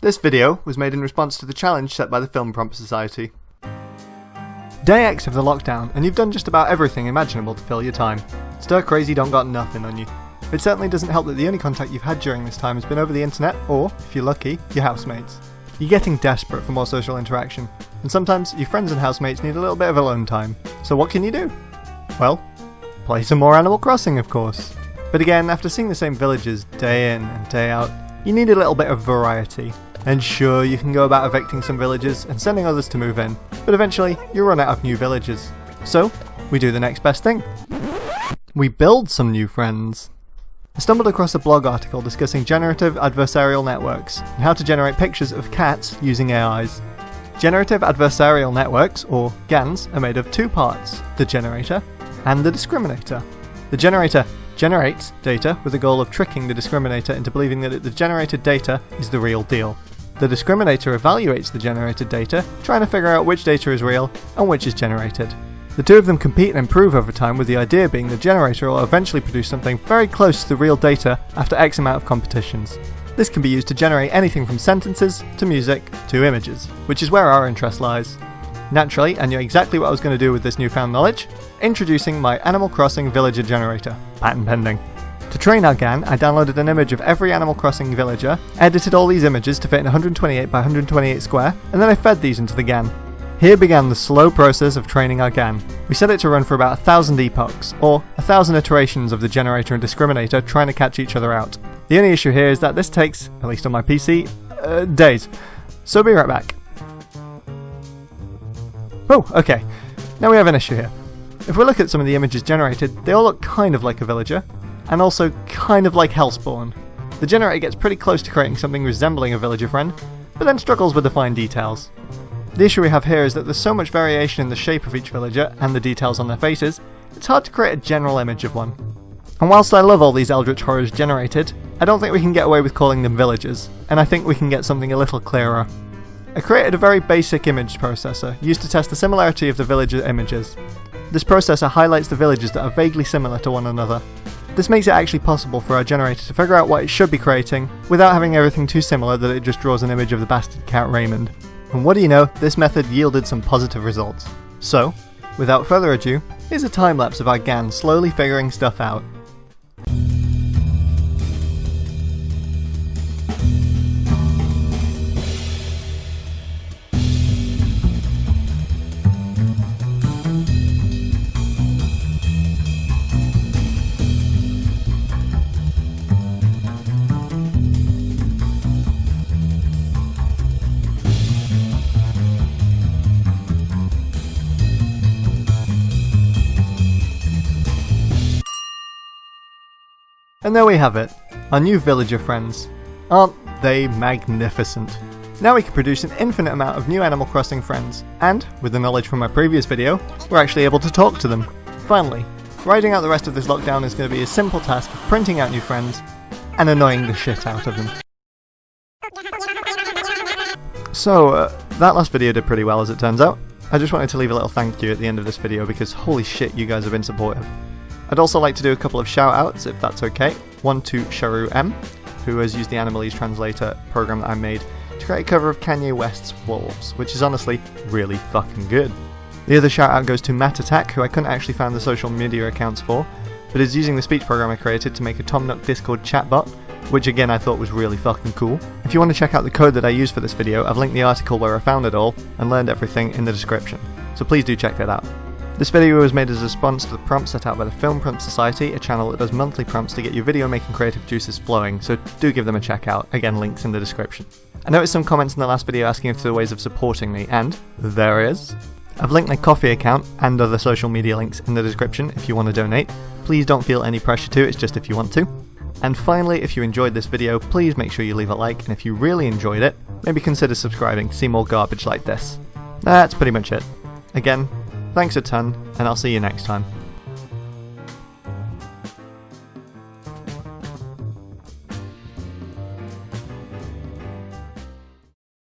This video was made in response to the challenge set by the Film Prompt Society. Day X of the lockdown, and you've done just about everything imaginable to fill your time. Stir crazy don't got nothing on you. It certainly doesn't help that the only contact you've had during this time has been over the internet, or, if you're lucky, your housemates. You're getting desperate for more social interaction, and sometimes your friends and housemates need a little bit of alone time. So what can you do? Well, play some more Animal Crossing, of course. But again, after seeing the same villages day in and day out, you need a little bit of variety. And sure, you can go about evicting some villages and sending others to move in, but eventually you run out of new villages. So, we do the next best thing. We build some new friends. I stumbled across a blog article discussing generative adversarial networks and how to generate pictures of cats using AIs. Generative adversarial networks, or GANs, are made of two parts the generator and the discriminator. The generator generates data with the goal of tricking the discriminator into believing that the generated data is the real deal. The discriminator evaluates the generated data, trying to figure out which data is real and which is generated. The two of them compete and improve over time with the idea being the generator will eventually produce something very close to the real data after X amount of competitions. This can be used to generate anything from sentences, to music, to images, which is where our interest lies. Naturally, I knew exactly what I was going to do with this newfound knowledge, introducing my Animal Crossing Villager Generator, patent pending. To train our GAN, I downloaded an image of every Animal Crossing villager, edited all these images to fit in 128 by 128 square, and then I fed these into the GAN. Here began the slow process of training our GAN. We set it to run for about a thousand epochs, or a thousand iterations of the generator and discriminator trying to catch each other out. The only issue here is that this takes, at least on my PC, uh, days. So be right back. Oh, okay. Now we have an issue here. If we look at some of the images generated, they all look kind of like a villager, and also kind of like Hellspawn. The generator gets pretty close to creating something resembling a villager friend, but then struggles with the fine details. The issue we have here is that there's so much variation in the shape of each villager and the details on their faces, it's hard to create a general image of one. And whilst I love all these eldritch horrors generated, I don't think we can get away with calling them villagers, and I think we can get something a little clearer. I created a very basic image processor, used to test the similarity of the villager images. This processor highlights the villages that are vaguely similar to one another. This makes it actually possible for our generator to figure out what it should be creating, without having everything too similar that it just draws an image of the bastard cat Raymond. And what do you know, this method yielded some positive results. So, without further ado, here's a time lapse of our GAN slowly figuring stuff out. And there we have it, our new villager friends. Aren't they magnificent? Now we can produce an infinite amount of new Animal Crossing friends, and, with the knowledge from my previous video, we're actually able to talk to them. Finally, riding out the rest of this lockdown is going to be a simple task of printing out new friends, and annoying the shit out of them. So, uh, that last video did pretty well as it turns out. I just wanted to leave a little thank you at the end of this video because holy shit you guys have been supportive. I'd also like to do a couple of shout outs if that's okay. One to Sharu M, who has used the Animalese translator program that I made to create a cover of Kanye West's Wolves, which is honestly really fucking good. The other shout out goes to Matt Attack, who I couldn't actually find the social media accounts for, but is using the speech program I created to make a Tom Nook Discord chatbot, which again I thought was really fucking cool. If you want to check out the code that I used for this video, I've linked the article where I found it all and learned everything in the description, so please do check that out. This video was made as a response to the prompt set out by the Film Prompt Society, a channel that does monthly prompts to get your video making creative juices flowing, so do give them a check out, again links in the description. I noticed some comments in the last video asking if there are ways of supporting me, and there is. I've linked my Ko-fi account and other social media links in the description if you want to donate. Please don't feel any pressure to, it's just if you want to. And finally, if you enjoyed this video, please make sure you leave a like, and if you really enjoyed it, maybe consider subscribing to see more garbage like this. That's pretty much it. Again, Thanks a ton, and I'll see you next time.